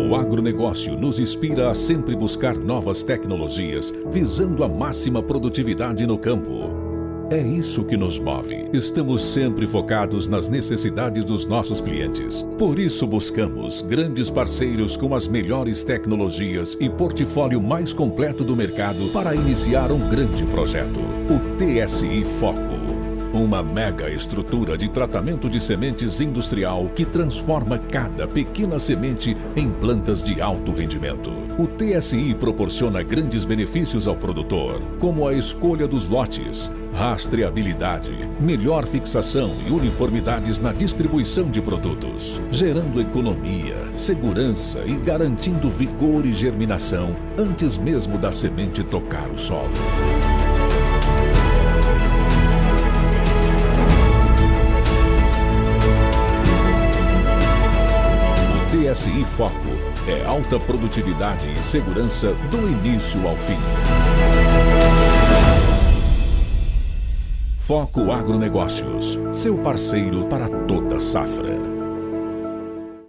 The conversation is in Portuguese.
Foco Agronegócio nos inspira a sempre buscar novas tecnologias, visando a máxima produtividade no campo. É isso que nos move. Estamos sempre focados nas necessidades dos nossos clientes. Por isso buscamos grandes parceiros com as melhores tecnologias e portfólio mais completo do mercado para iniciar um grande projeto. O TSI Foco. Uma mega estrutura de tratamento de sementes industrial que transforma cada pequena semente em plantas de alto rendimento. O TSI proporciona grandes benefícios ao produtor, como a escolha dos lotes, rastreabilidade, melhor fixação e uniformidades na distribuição de produtos, gerando economia, segurança e garantindo vigor e germinação antes mesmo da semente tocar o solo. TSI Foco é alta produtividade e segurança do início ao fim. Foco Agronegócios, seu parceiro para toda safra.